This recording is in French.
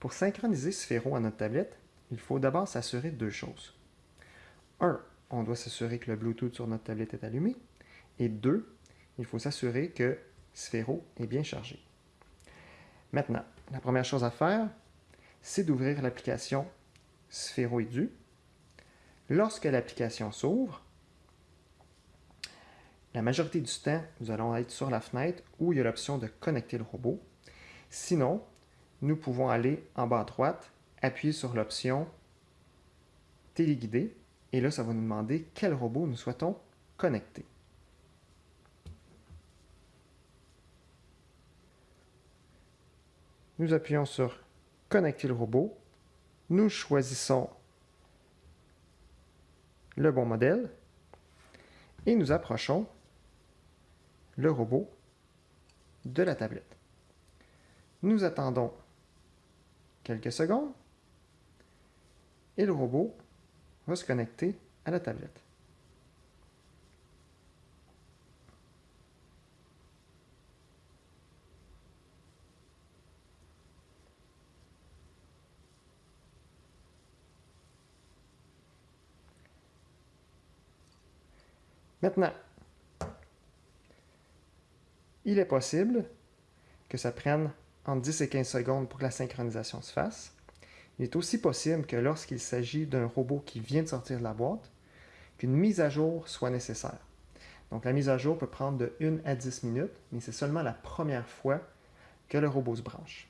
Pour synchroniser Sphero à notre tablette, il faut d'abord s'assurer de deux choses. Un, on doit s'assurer que le Bluetooth sur notre tablette est allumé. Et deux, il faut s'assurer que Sphero est bien chargé. Maintenant, la première chose à faire, c'est d'ouvrir l'application Sphero Edu. Lorsque l'application s'ouvre, la majorité du temps, nous allons être sur la fenêtre où il y a l'option de connecter le robot. Sinon, nous pouvons aller en bas à droite, appuyer sur l'option téléguider, et là, ça va nous demander quel robot nous souhaitons connecter. Nous appuyons sur Connecter le robot. Nous choisissons le bon modèle et nous approchons le robot de la tablette. Nous attendons quelques secondes et le robot va se connecter à la tablette. Maintenant, il est possible que ça prenne entre 10 et 15 secondes pour que la synchronisation se fasse. Il est aussi possible que lorsqu'il s'agit d'un robot qui vient de sortir de la boîte, qu'une mise à jour soit nécessaire. Donc la mise à jour peut prendre de 1 à 10 minutes, mais c'est seulement la première fois que le robot se branche.